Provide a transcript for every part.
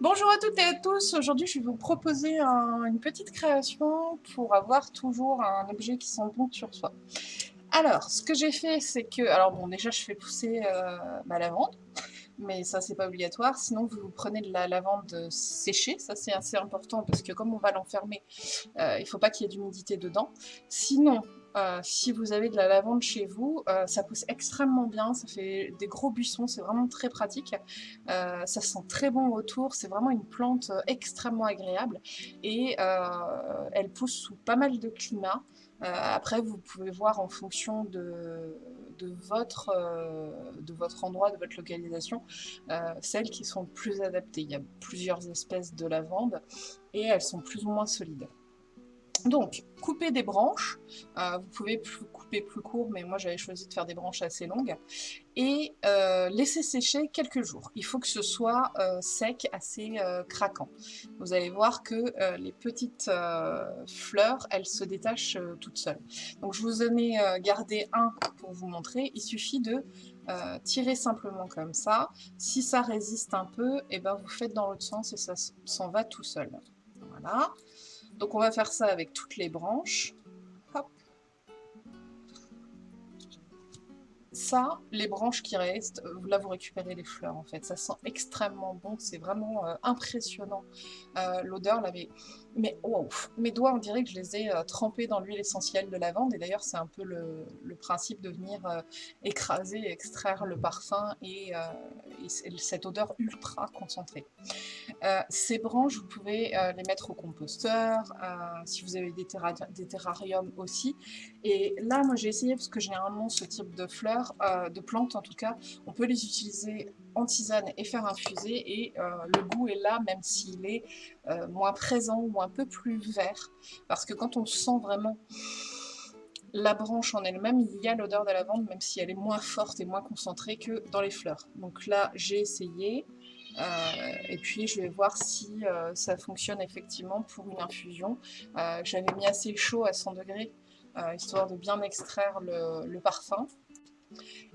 Bonjour à toutes et à tous, aujourd'hui je vais vous proposer une petite création pour avoir toujours un objet qui sent bon sur soi. Alors, ce que j'ai fait, c'est que... Alors bon, déjà je fais pousser euh, ma lavande, mais ça c'est pas obligatoire, sinon vous prenez de la lavande séchée, ça c'est assez important parce que comme on va l'enfermer, euh, il faut pas qu'il y ait d'humidité dedans. Sinon, euh, si vous avez de la lavande chez vous, euh, ça pousse extrêmement bien, ça fait des gros buissons, c'est vraiment très pratique. Euh, ça sent très bon autour, c'est vraiment une plante extrêmement agréable et elle pousse sous pas mal de climats. après, vous pouvez voir en fonction de, votre, de votre endroit, de votre localisation, celles qui sont plus adaptées. Il y a plusieurs espèces de lavande et elles sont plus ou moins solides. Donc, couper des branches, euh, vous pouvez couper plus court, mais moi j'avais choisi de faire des branches assez longues, et euh, laisser sécher quelques jours. Il faut que ce soit euh, sec, assez craquant. Vous allez voir que les petites fleurs, elles se détachent toutes seules. Donc je vous en ai gardé un pour vous montrer, il suffit de tirer simplement comme ça. Si ça résiste un peu, et eh ben vous faites dans l'autre sens et ça s'en va tout seul. Voilà. Donc on va faire ça avec toutes les branches. Ça, les branches qui restent, euh, là vous récupérez les fleurs en fait. Ça sent extrêmement bon, c'est vraiment euh, impressionnant. Euh, l'odeur, là, mais wow, mes doigts, on dirait que je les ai euh, trempés dans l'huile essentielle de lavande. Et d'ailleurs, c'est un peu le, principe de venir euh, écraser, extraire le parfum et, euh, cette odeur ultra concentrée. ces branches, vous pouvez les mettre au composteur, si vous avez des, terrariums aussi. Et là, moi, j'ai essayé, parce que généralement, ce type de fleurs, de plantes en tout cas, on peut les utiliser en tisane et faire infuser et euh, le goût est là même s'il est euh, moins présent ou un peu plus vert parce que quand on sent vraiment la branche en elle-même, il y a l'odeur de la lavande même si elle est moins forte et moins concentrée que dans les fleurs. Donc là j'ai essayé euh, et puis je vais voir si ça fonctionne effectivement pour une infusion. J'avais mis assez chaud à 100 degrés histoire de bien extraire le, le parfum.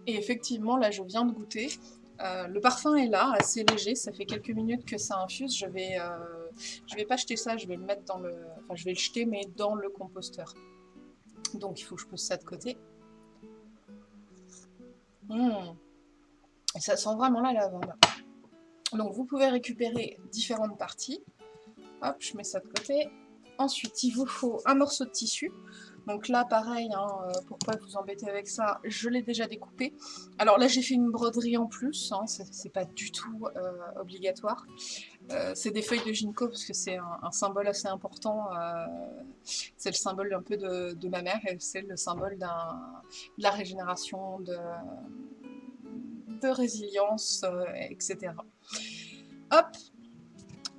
Et effectivement, là, je viens de goûter. Euh, le parfum est là, assez léger, ça fait quelques minutes que ça infuse. Je vais, euh, vais pas jeter ça, je vais le mettre dans le... Enfin, je vais le jeter, mais dans le composteur. Donc, il faut que je pose ça de côté. Mmh. ça sent vraiment la lavande. Donc, vous pouvez récupérer différentes parties. Hop, je mets ça de côté. Ensuite, il vous faut un morceau de tissu. Donc là, pareil, hein, euh, pourquoi vous embêter avec ça? Je l'ai déjà découpé. Alors là, j'ai fait une broderie en plus, hein, c'est pas du tout euh, obligatoire. Euh, c'est des feuilles de ginkgo parce que c'est un, symbole assez important. c'est le symbole un peu de, ma mère et c'est le symbole de la régénération, de, de résilience, etc. Hop,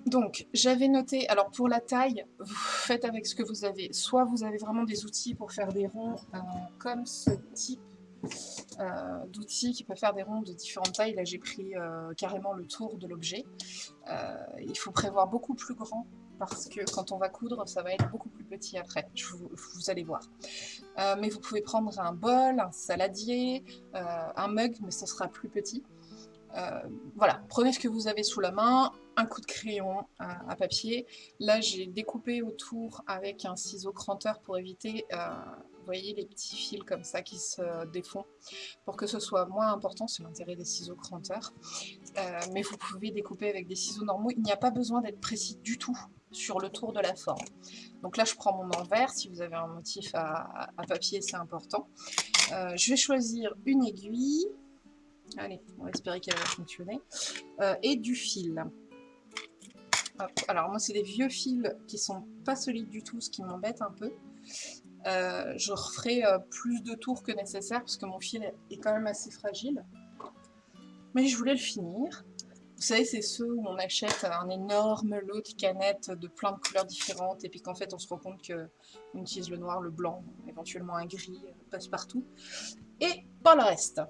donc, j'avais noté, alors pour la taille, vous faites avec ce que vous avez. Soit vous avez vraiment des outils pour faire des ronds euh, comme ce type euh, d'outils qui peut faire des ronds de différentes tailles. Là, j'ai pris euh, carrément le tour de l'objet. il faut prévoir beaucoup plus grand parce que quand on va coudre, ça va être beaucoup plus petit après, vous, allez voir. mais vous pouvez prendre un bol, un saladier, un mug, mais ce sera plus petit. Voilà, prenez ce que vous avez sous la main, un coup de crayon à, papier. Là, j'ai découpé autour avec un ciseau cranteur pour éviter, euh, vous voyez, les petits fils comme ça qui se défont, pour que ce soit moins important, c'est l'intérêt des ciseaux cranteurs. Euh, mais vous pouvez découper avec des ciseaux normaux, il n'y a pas besoin d'être précis du tout sur le tour de la forme. Donc là, je prends mon envers, si vous avez un motif à papier, c'est important. je vais choisir une aiguille, Allez, on va espérer qu'elle va fonctionner. Euh, et du fil. Alors moi c'est des vieux fils qui sont pas solides du tout, ce qui m'embête un peu. Euh, je referai euh, plus de tours que nécessaire parce que mon fil est quand même assez fragile. Mais je voulais le finir. Vous savez, c'est ceux où on achète un énorme lot de canettes de plein de couleurs différentes et puis qu'en fait on se rend compte qu'on utilise le noir, le blanc, éventuellement un gris, passe partout. Et pas le reste.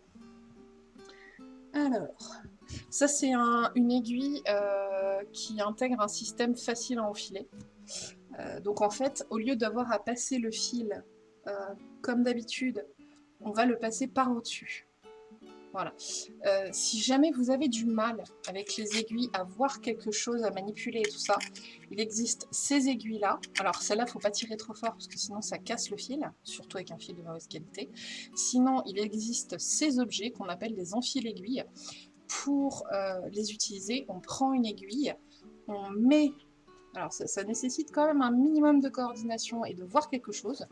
Alors, ça c'est une aiguille euh, qui intègre un système facile à enfiler. Euh, donc en fait, au lieu d'avoir à passer le fil euh, comme d'habitude, on va le passer par au-dessus. Voilà. Si jamais vous avez du mal avec les aiguilles à voir quelque chose, à manipuler et tout ça, il existe ces aiguilles-là. Alors ne faut pas tirer trop fort parce que sinon ça casse le fil, surtout avec un fil de mauvaise qualité. Sinon, il existe ces objets qu'on appelle des enfile-aiguilles. Pour euh, les utiliser, on prend une aiguille, on met alors ça, nécessite quand même un minimum de coordination et de voir quelque chose.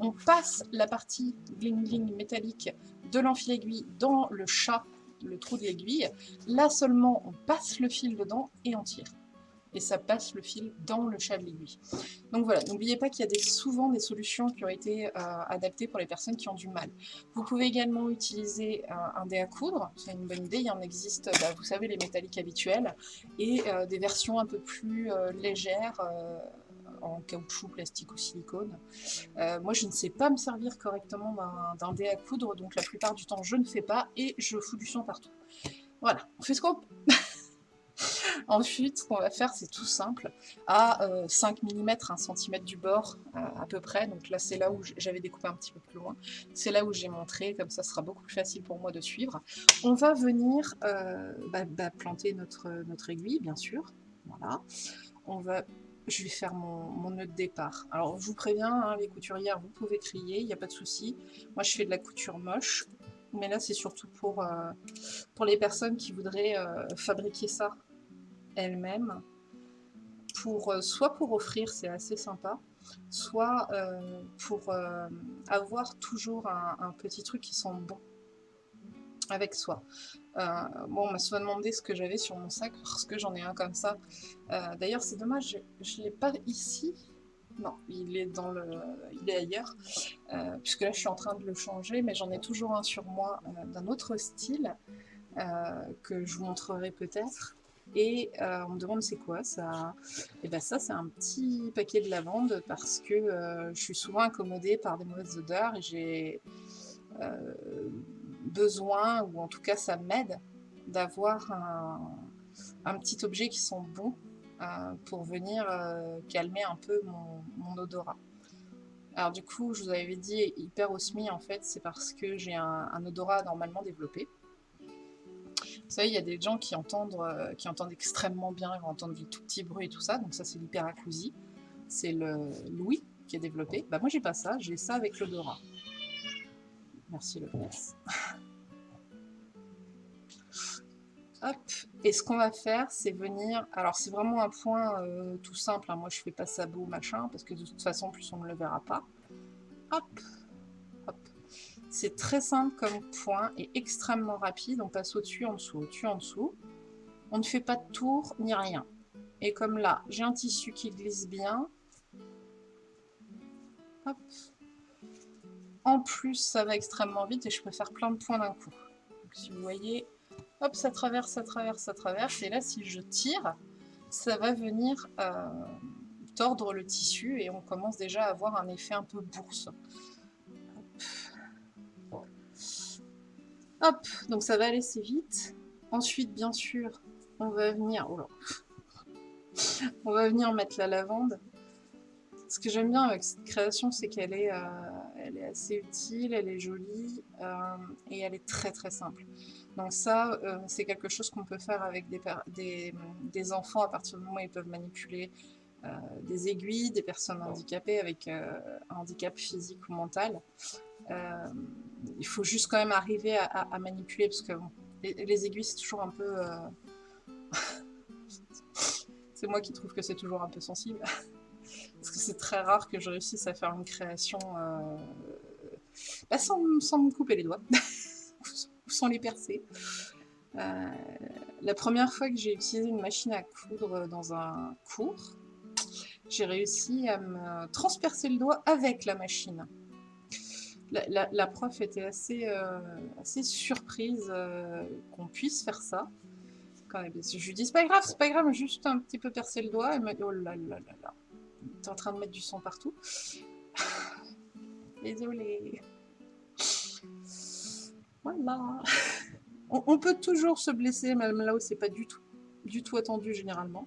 On passe la partie bling-bling métallique de l'enfile-aiguille dans le chat, le trou de l'aiguille. Là seulement, on passe le fil dedans et on tire et ça passe le fil dans le chat de l'aiguille. Donc voilà, n'oubliez pas qu'il y a souvent des solutions qui ont été euh, adaptées pour les personnes qui ont du mal. Vous pouvez également utiliser euh, un dé à coudre, c'est une bonne idée, il y en existe, bah, vous savez, les métalliques habituels, et euh, des versions un peu plus légères, en caoutchouc, plastique ou silicone. moi, je ne sais pas me servir correctement d'un dé à coudre, donc la plupart du temps, je ne fais pas, et je fous du son partout. Voilà, on fait ce qu'on Ensuite, ce qu'on va faire, c'est tout simple. À 5 mm, 1 cm du bord, euh, à peu près, donc là c'est là où j'avais découpé un petit peu plus loin, c'est là où j'ai montré, comme ça sera beaucoup plus facile pour moi de suivre. On va venir euh, bah, bah, planter notre, notre aiguille, bien sûr. Voilà. On va je vais faire mon, nœud de départ. Alors, je vous préviens, hein, les couturières, vous pouvez crier, il n'y a pas de souci. Moi, je fais de la couture moche, mais là, c'est surtout pour, euh, pour les personnes qui voudraient fabriquer ça elle-même, pour, euh, soit pour offrir, c'est assez sympa, soit euh, pour euh, avoir toujours un, petit truc qui sent bon avec soi. bon, on m'a souvent demandé ce que j'avais sur mon sac, parce que j'en ai un comme ça. D'ailleurs, c'est dommage, je ne l'ai pas ici. Non, il est, dans le, il est ailleurs, puisque là, je suis en train de le changer, mais j'en ai toujours un sur moi d'un autre style, que je vous montrerai peut-être. Et euh, on me demande c'est quoi ça? Et bien ça c'est un petit paquet de lavande parce que euh, je suis souvent incommodée par des mauvaises odeurs et j'ai euh, besoin, ou en tout cas ça m'aide, d'avoir un, petit objet qui sent bon pour venir calmer un peu mon, odorat. Alors du coup, je vous avais dit hyper osmi en fait, c'est parce que j'ai un, odorat normalement développé. Vous savez, il y a des gens qui entendent, euh, qui entendent extrêmement bien, ils vont entendre du tout petit bruit et tout ça, donc ça c'est l'hyperacousie. C'est Louis qui est développé. Bah moi j'ai pas ça, j'ai ça avec l'odorat. Merci le Hop, et ce qu'on va faire, c'est venir... Alors c'est vraiment un point euh, tout simple, hein. moi je fais pas beau machin, parce que de toute façon plus on ne le verra pas. Hop, c'est très simple comme point et extrêmement rapide. On passe au-dessus, en dessous, au-dessus, en dessous. On ne fait pas de tour ni rien. Et comme là, j'ai un tissu qui glisse bien. En plus, ça va extrêmement vite et je peux faire plein de points d'un coup. si vous voyez, hop, ça traverse, ça traverse, ça traverse. Et là, si je tire, ça va venir euh, tordre le tissu et on commence déjà à avoir un effet un peu bourse. Hop, donc ça va aller assez vite. Ensuite, bien sûr, on va venir... Oh on va venir mettre la lavande. Ce que j'aime bien avec cette création, c'est qu'elle est, euh, assez utile, elle est jolie euh, et elle est très très simple. Donc ça, euh, c'est quelque chose qu'on peut faire avec des, des, enfants à partir du moment où ils peuvent manipuler des aiguilles, des personnes handicapées avec un handicap physique ou mental. Euh, il faut juste quand même arriver à, manipuler, parce que les, aiguilles, c'est toujours un peu... Euh, c'est moi qui trouve que c'est toujours un peu sensible. parce que c'est très rare que je réussisse à faire une création euh, bah, sans, me couper les doigts, ou sans les percer. la première fois que j'ai utilisé une machine à coudre dans un cours, j'ai réussi à me transpercer le doigt avec la machine la, prof était assez, euh, surprise euh, qu'on puisse faire ça. Je lui dis, c'est pas grave, c'est pas grave, juste un petit peu percer le doigt. Elle m'a dit, oh là là là là, t'es en train de mettre du sang partout. Désolée. Voilà. On, peut toujours se blesser, même là où c'est pas du tout, du tout attendu généralement.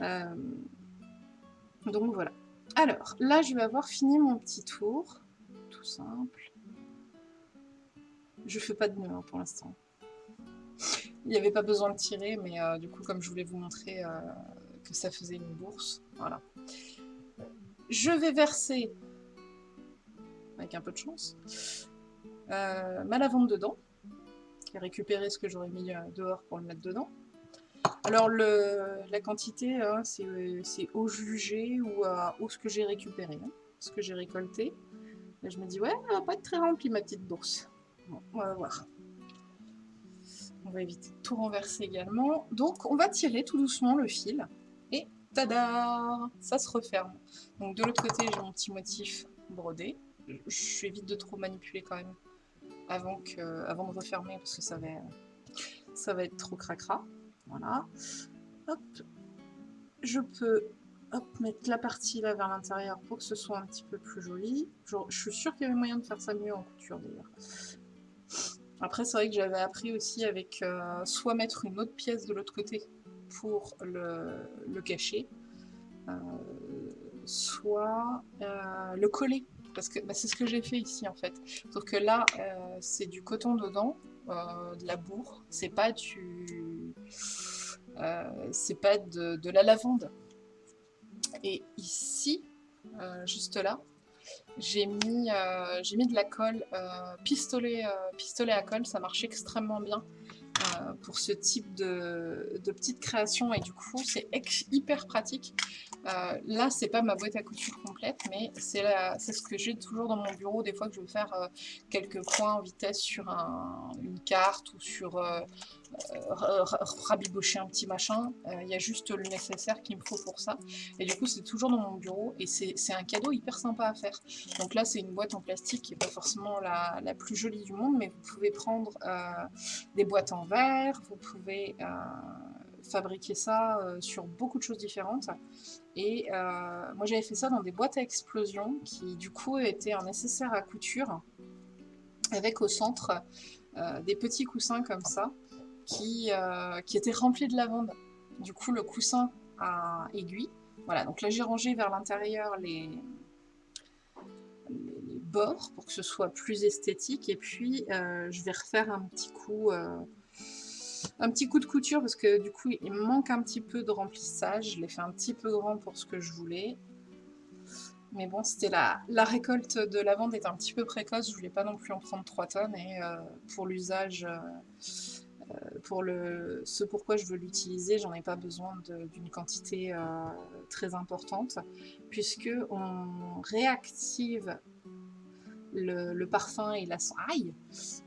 Euh, donc voilà. Alors, là, je vais avoir fini mon petit tour simple. je fais pas de nœud pour l'instant. Il n'y avait pas besoin de tirer, mais euh, du coup, comme je voulais vous montrer euh, que ça faisait une bourse, voilà. Je vais verser, avec un peu de chance, euh, ma lavande dedans, et récupérer ce que j'aurais mis dehors pour le mettre dedans. Alors, la quantité, hein, c'est eau jugée ou eau ce que j'ai récupéré, hein, ce que j'ai récolté. Là, je me dis, ouais, elle va pas être très remplie, ma petite bourse. Bon, on va voir. On va éviter de tout renverser également. Donc, on va tirer tout doucement le fil. Et tada Ça se referme. Donc, de l'autre côté, j'ai mon petit motif brodé. Je évite de trop manipuler quand même avant, que, avant de refermer parce que ça va, ça va être trop cracra. Voilà. Hop. Je peux hop, mettre la partie là vers l'intérieur pour que ce soit un petit peu plus joli. Je, suis sûre qu'il y avait moyen de faire ça mieux en couture d'ailleurs. Après, c'est vrai que j'avais appris aussi avec euh, soit mettre une autre pièce de l'autre côté pour le, cacher, euh, soit euh, le coller. Parce que bah, c'est ce que j'ai fait ici en fait. Sauf que là, c'est du coton dedans, de la bourre. C'est pas du... c'est pas de, la lavande. Et ici, juste là, j'ai mis, euh, mis de la colle euh, pistolet, euh, pistolet à colle, ça marche extrêmement bien pour ce type de, de petite création. Et du coup c'est hyper pratique. là c'est pas ma boîte à couture complète mais c'est ce que j'ai toujours dans mon bureau. Des fois que je veux faire quelques points en vitesse sur une carte ou sur euh, rabibocher un petit machin. Euh, il y a juste le nécessaire qu'il me faut pour ça. Et du coup, c'est toujours dans mon bureau et c'est un cadeau hyper sympa à faire. Donc là, c'est une boîte en plastique qui n'est pas forcément la, la, plus jolie du monde, mais vous pouvez prendre euh, des boîtes en verre, vous pouvez fabriquer ça sur beaucoup de choses différentes. Et moi, j'avais fait ça dans des boîtes à explosion qui, du coup, étaient un nécessaire à couture avec au centre des petits coussins comme ça qui, euh, qui était rempli de lavande. Du coup, le coussin à aiguille. Voilà, donc là j'ai rangé vers l'intérieur les, bords pour que ce soit plus esthétique. Et puis euh, je vais refaire un petit coup... Euh, un petit coup de couture parce que du coup il manque un petit peu de remplissage. Je l'ai fait un petit peu grand pour ce que je voulais. Mais bon, c'était la, la récolte de lavande est un petit peu précoce. Je voulais pas non plus en prendre 3 tonnes. Et pour l'usage pour le, ce pourquoi je veux l'utiliser, j'en ai pas besoin d'une quantité euh, très importante, puisque on réactive le, parfum et la, aïe,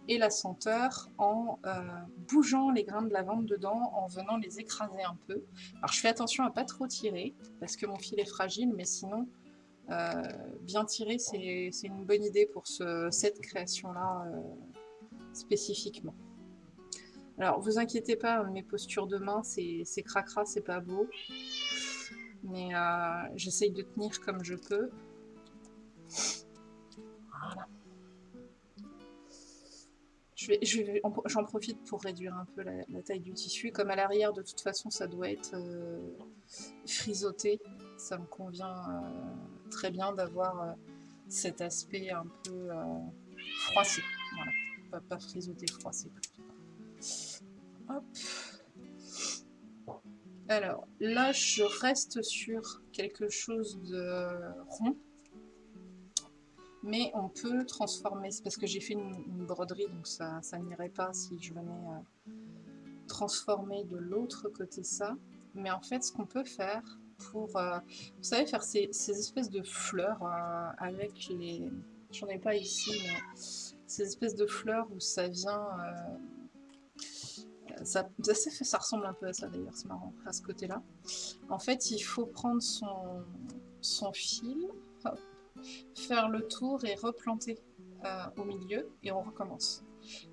et la senteur en euh, bougeant les grains de lavande dedans, en venant les écraser un peu. Alors je fais attention à pas trop tirer, parce que mon fil est fragile, mais sinon, bien tirer, c'est une bonne idée pour ce, cette création-là spécifiquement. Alors, vous inquiétez pas, mes postures de main, c'est cracra, c'est pas beau. Mais euh, j'essaye de tenir comme je peux. Voilà. J'en profite pour réduire un peu la, taille du tissu. Comme à l'arrière, de toute façon, ça doit être euh, frisotté. Ça me convient euh, très bien d'avoir cet aspect un peu froissé. Voilà, pas, frisotté, froissé alors, là, je reste sur quelque chose de rond. Mais on peut transformer, parce que j'ai fait une, broderie, donc ça, ça n'irait pas si je venais euh, transformer de l'autre côté ça. Mais en fait, ce qu'on peut faire pour, euh, vous savez, faire ces, espèces de fleurs euh, avec les... J'en ai pas ici, mais ces espèces de fleurs où ça vient ça, ressemble un peu à ça d'ailleurs, c'est marrant, à ce côté-là. En fait, il faut prendre son, fil, faire le tour et replanter euh, au milieu, et on recommence.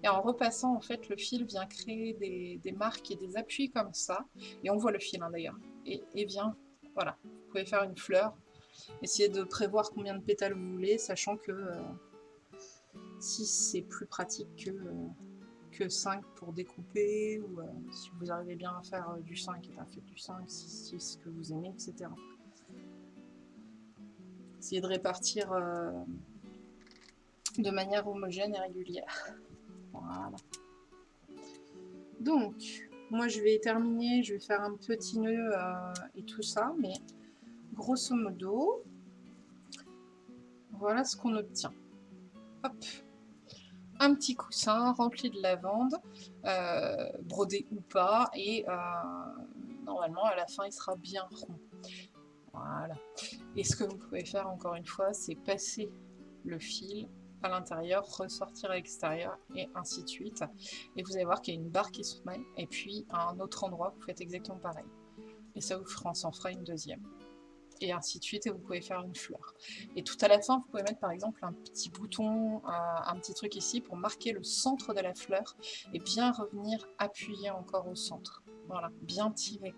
Et en repassant, en fait, le fil vient créer des, marques et des appuis comme ça, et on voit le fil hein, d'ailleurs, et, vient, voilà, vous pouvez faire une fleur, essayez de prévoir combien de pétales vous voulez, sachant que euh, si c'est plus pratique que... Euh, que 5 pour découper, ou euh, si vous arrivez bien à faire euh, du 5, et bien faites du 5, 6, 6 que vous aimez, etc. Essayez de répartir euh, de manière homogène et régulière. Voilà. Donc, moi je vais terminer, je vais faire un petit nœud et tout ça, mais grosso modo, voilà ce qu'on obtient. Hop petit coussin rempli de lavande, euh, brodé ou pas, et euh, normalement à la fin il sera bien rond. Voilà. Et ce que vous pouvez faire encore une fois, c'est passer le fil à l'intérieur, ressortir à l'extérieur, et ainsi de suite. Et vous allez voir qu'il y a une barre qui se met, et puis à un autre endroit, vous faites exactement pareil. Et ça vous fera, en fera une deuxième. Et ainsi de suite, et vous pouvez faire une fleur. Et tout à la fin, vous pouvez mettre par exemple un petit bouton, un petit truc ici pour marquer le centre de la fleur, et bien revenir appuyer encore au centre. Voilà, bien tiré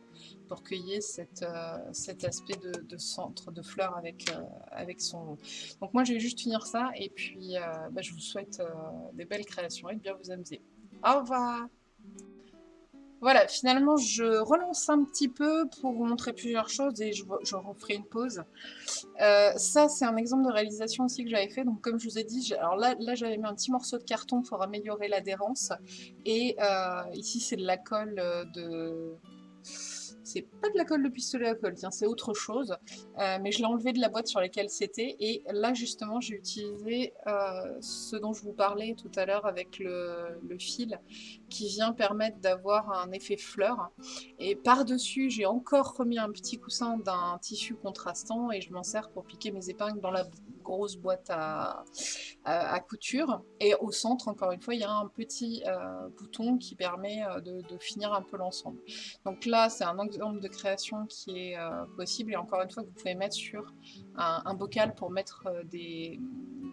pour cette, euh, cet aspect de, centre de fleurs avec, euh, avec son Donc moi je vais juste finir ça et puis euh, bah, je vous souhaite des belles créations et de bien vous amuser. Au revoir voilà, finalement, je relance un petit peu pour vous montrer plusieurs choses et je, referai une pause. ça, c'est un exemple de réalisation aussi que j'avais fait. Donc, comme je vous ai dit, alors là, j'avais mis un petit morceau de carton pour améliorer l'adhérence. Et ici, c'est de la colle de c'est pas de la colle de pistolet à colle, tiens, c'est autre chose. Euh, mais je l'ai enlevé de la boîte sur laquelle c'était. Et là, justement, j'ai utilisé euh, ce dont je vous parlais tout à l'heure avec le, fil qui vient permettre d'avoir un effet fleur. Et par-dessus, j'ai encore remis un petit coussin d'un tissu contrastant et je m'en sers pour piquer mes épingles dans la grosse boîte à, à, couture. Et au centre, encore une fois, il y a un petit euh, bouton qui permet de, de finir un peu l'ensemble. Donc là, c'est un de création qui est euh, possible et encore une fois vous pouvez mettre sur un, bocal pour mettre euh,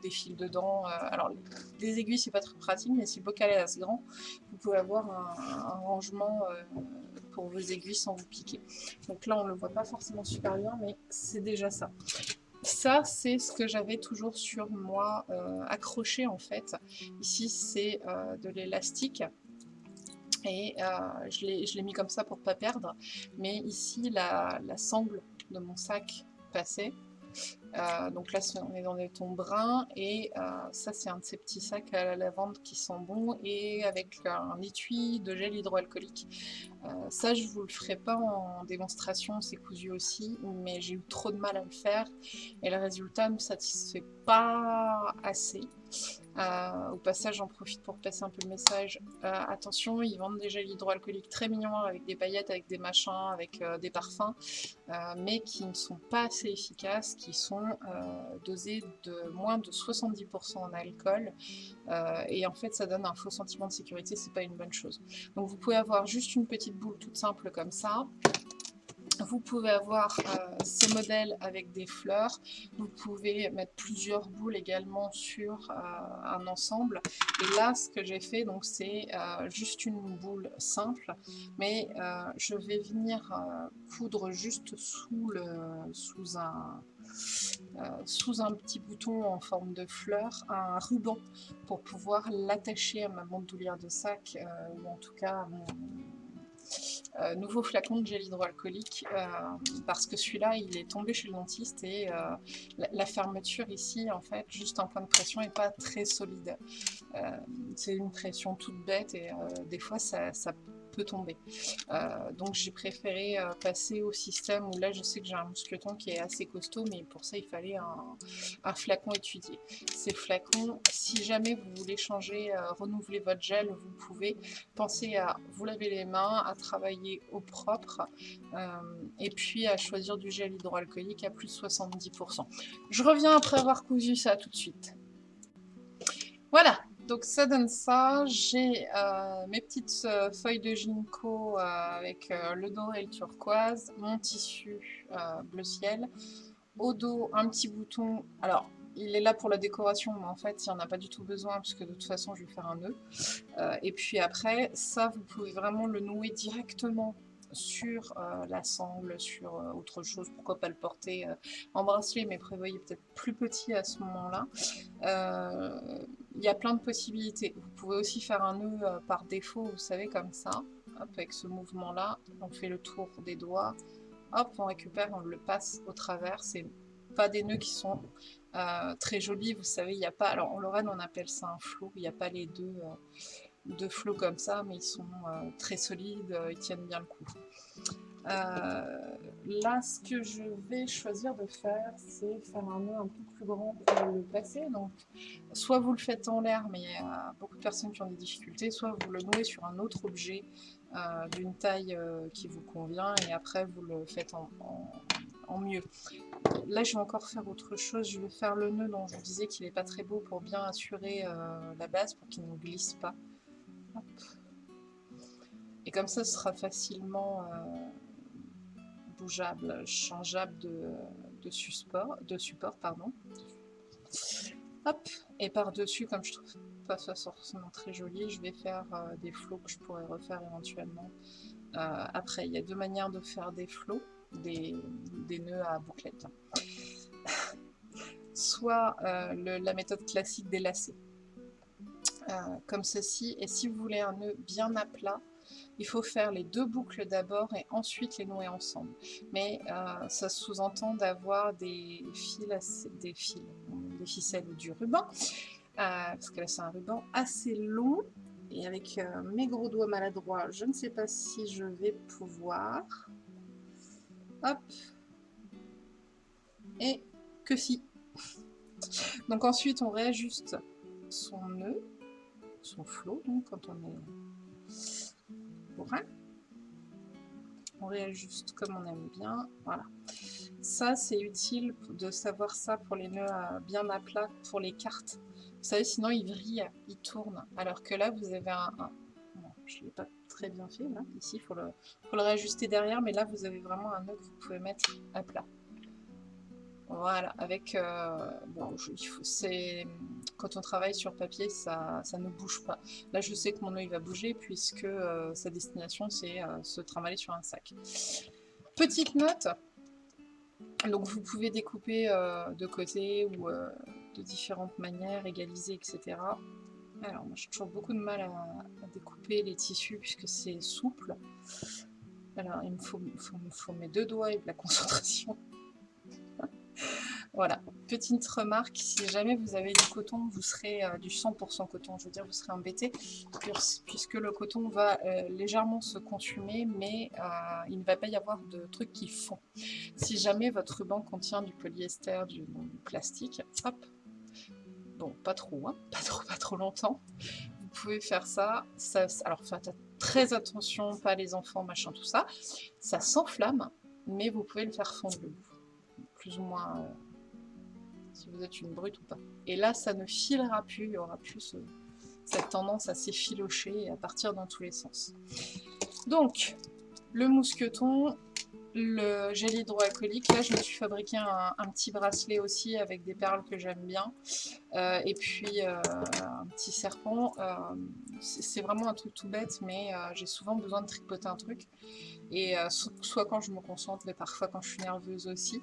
des, fils dedans. Euh, alors des aiguilles c'est pas très pratique mais si le bocal est assez grand vous pouvez avoir un, rangement pour vos aiguilles sans vous piquer. Donc là on le voit pas forcément super bien mais c'est déjà ça. Ça, c'est ce que j'avais toujours sur moi accroché en fait. Ici, c'est de l'élastique et euh, je l'ai mis comme ça pour ne pas perdre. Mais ici, la, sangle de mon sac passait. Euh, donc là, on est dans des tons bruns et euh, ça, c'est un de ces petits sacs à la lavande qui sont bons et avec un étui de gel hydroalcoolique. ça, je vous le ferai pas en démonstration, c'est cousu aussi, mais j'ai eu trop de mal à le faire et le résultat ne me satisfait pas assez. Euh, au passage, j'en profite pour passer un peu le message. Euh, attention, ils vendent des gels hydroalcooliques très mignons avec des paillettes, avec des machins, avec euh, des parfums, mais qui ne sont pas assez efficaces, qui sont dosés de moins de 70% en alcool. et en fait, ça donne un faux sentiment de sécurité, c'est pas une bonne chose. Donc vous pouvez avoir juste une petite boule toute simple comme ça. Vous pouvez avoir euh, ces modèles avec des fleurs. Vous pouvez mettre plusieurs boules également sur euh, un ensemble. Et là, ce que j'ai fait, donc c'est euh, juste une boule simple, mais je vais venir coudre juste sous un, sous un petit bouton en forme de fleur, un ruban pour pouvoir l'attacher à ma bandoulière de sac, ou en tout cas à mon, euh, nouveau flacon de gel hydroalcoolique euh, parce que celui-là il est tombé chez le dentiste et euh, la, fermeture ici en fait juste un point de pression est pas très solide. C'est une pression toute bête et des fois ça, ça tomber. Euh, donc j'ai préféré euh, passer au système où là je sais que j'ai un mousqueton qui est assez costaud, mais pour ça il fallait un, flacon étudié. Ces flacons, si jamais vous voulez changer, euh, renouveler votre gel, vous pouvez penser à vous laver les mains, à travailler au propre, et puis à choisir du gel hydroalcoolique à plus de 70%. Je reviens après avoir cousu ça tout de suite. Voilà, donc ça donne ça, j'ai euh, mes petites euh, feuilles de ginkgo euh, avec le doré et le turquoise, mon tissu bleu ciel, au dos un petit bouton, alors il est là pour la décoration, mais en fait il n'y en a pas du tout besoin puisque de toute façon je vais faire un nœud. et puis après, ça vous pouvez vraiment le nouer directement sur la sangle, sur autre chose, pourquoi pas le porter en bracelet, mais prévoyez peut-être plus petit à ce moment-là il y a plein de possibilités. Vous pouvez aussi faire un nœud euh, par défaut, vous savez, comme ça. Avec ce mouvement-là, on fait le tour des doigts. Hop, on récupère, on le passe au travers. C'est pas des nœuds qui sont euh, très jolis, vous savez, il n'y a pas, alors en Lorraine on appelle ça un flot, il n'y a pas les deux, deux flots comme ça, mais ils sont très solides, ils tiennent bien le coup. Là, ce que je vais choisir de faire, c'est faire un nœud un peu plus grand pour le placer. Donc, soit vous le faites en l'air, mais il y a beaucoup de personnes qui ont des difficultés, soit vous le nouez sur un autre objet euh, d'une taille euh, qui vous convient et après vous le faites en, mieux. Là je vais encore faire autre chose, je vais faire le nœud dont je vous disais qu'il n'est pas très beau pour bien assurer euh, la base pour qu'il ne glisse pas. Et comme ça ce sera facilement bougeable, changeable de, support, de support. Pardon. Et par-dessus, comme je trouve pas ça forcément très joli, je vais faire euh, des flots que je pourrais refaire éventuellement. Euh, après, il y a deux manières de faire des flots, des, nœuds à bouclette. Soit euh, la méthode classique des lacets, comme ceci. Et si vous voulez un nœud bien à plat, il faut faire les deux boucles d'abord et ensuite les nouer ensemble. Mais ça sous-entend d'avoir des fils, des fils, des ficelles ou du ruban euh, parce que là c'est un ruban assez long et avec euh, mes gros doigts maladroits, je ne sais pas si je vais pouvoir. Hop. Et que si. Donc ensuite on réajuste son nœud, son flot, donc quand on est On réajuste comme on aime bien, voilà. Ça c'est utile de savoir ça pour les nœuds bien à plat, pour les cartes vous savez, sinon il vrille, il tourne. Alors que là, vous avez un... je ne l'ai pas très bien fait, là. Ici, il faut le, réajuster derrière, mais là, vous avez vraiment un nœud que vous pouvez mettre à plat. Voilà, avec... Euh, bon, c'est quand on travaille sur papier, ça, ça, ne bouge pas. Là, je sais que mon nœud il va bouger puisque euh, sa destination, c'est euh, se trimballer sur un sac. Petite note, donc vous pouvez découper de côté ou de différentes manières, égaliser, etc. Alors, moi j'ai toujours beaucoup de mal à, découper les tissus puisque c'est souple. Alors, il me faut, faut, mes deux doigts et de la concentration. voilà, petite remarque, si jamais vous avez du coton, vous serez euh, du 100% coton, je veux dire, vous serez embêté, puisque le coton va euh, légèrement se consumer, mais euh, il ne va pas y avoir de trucs qui font. Si jamais votre ruban contient du polyester, du plastique, hop, Bon, pas trop, hein pas trop, pas trop longtemps. Vous pouvez faire ça. ça alors faites très attention, pas les enfants, machin, tout ça. Ça s'enflamme, mais vous pouvez le faire fondre Plus ou moins, si vous êtes une brute ou pas. Et là, ça ne filera plus, il y aura plus cette tendance à s'effilocher et à partir dans tous les sens. Donc, le mousqueton, le gel hydroalcoolique. Là, je me suis fabriqué un, petit bracelet aussi avec des perles que j'aime bien. Euh, et puis, euh, un petit serpent. Euh, c'est vraiment un truc tout bête, mais j'ai souvent besoin de tripoter un truc. Et soit quand je me concentre, mais parfois quand je suis nerveuse aussi.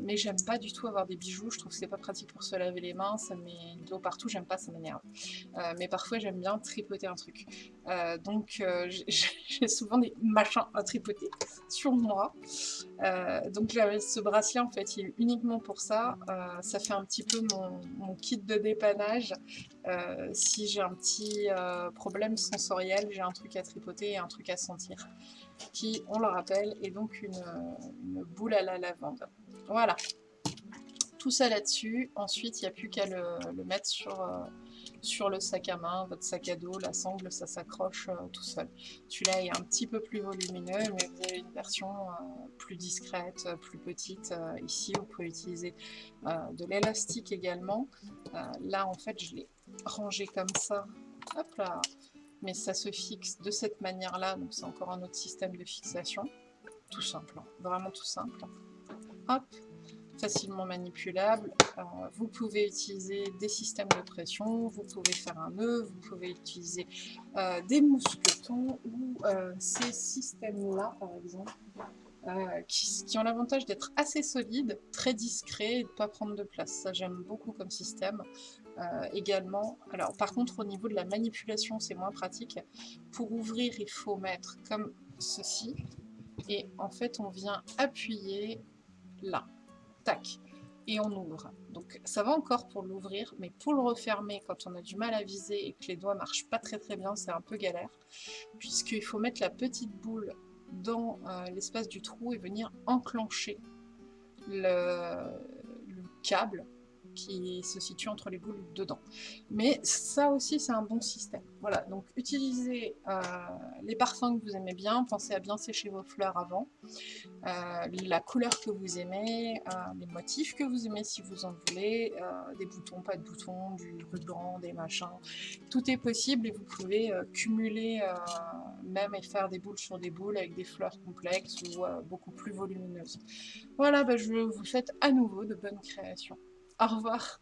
mais j'aime pas du tout avoir des bijoux. Je trouve que c'est pas pratique pour se laver les mains. Ça met de l'eau partout. J'aime pas, ça m'énerve. mais parfois, j'aime bien tripoter un truc. donc, j'ai souvent des machins à tripoter sur moi euh, donc ce bracelet en fait il est uniquement pour ça. Euh, ça fait un petit peu mon, kit de dépannage. Euh, si j'ai un petit problème sensoriel, j'ai un truc à tripoter et un truc à sentir. Qui, on le rappelle, est donc une, boule à la lavande. Voilà. Tout ça là-dessus. Ensuite, il n'y a plus qu'à le, mettre sur sur le sac à main, votre sac à dos, la sangle, ça s'accroche euh, tout seul. Celui-là est un petit peu plus volumineux, mais vous avez une version euh, plus discrète, plus petite. Euh, ici, vous pouvez utiliser de l'élastique également. là, en fait, je l'ai rangé comme ça. Hop là mais ça se fixe de cette manière-là, donc c'est encore un autre système de fixation. Tout simple, hein. vraiment tout simple. Hop, facilement manipulable. Euh, vous pouvez utiliser des systèmes de pression, vous pouvez faire un nœud, vous pouvez utiliser euh, des mousquetons ou euh, ces systèmes-là, par exemple, qui, ont l'avantage d'être assez solides, très discrets et de ne pas prendre de place. Ça, j'aime beaucoup comme système. Également, alors par contre, au niveau de la manipulation, c'est moins pratique. Pour ouvrir, il faut mettre comme ceci. Et en fait, on vient appuyer là tac. et on ouvre. Donc ça va encore pour l'ouvrir, mais pour le refermer, quand on a du mal à viser et que les doigts marchent pas très très bien, c'est un peu galère, puisqu'il faut mettre la petite boule dans euh, l'espace du trou et venir enclencher le câble qui se situe entre les boules dedans. Mais ça aussi, c'est un bon système. Voilà, donc utilisez euh, les parfums que vous aimez bien, pensez à bien sécher vos fleurs avant, euh, la couleur que vous aimez, euh, les motifs que vous aimez si vous en voulez, des boutons, pas de boutons, du ruban, des machins, tout est possible et vous pouvez cumuler même et faire des boules sur des boules avec des fleurs complexes ou beaucoup plus volumineuses. Voilà, bah, je vous souhaite à nouveau de bonnes créations. Au revoir.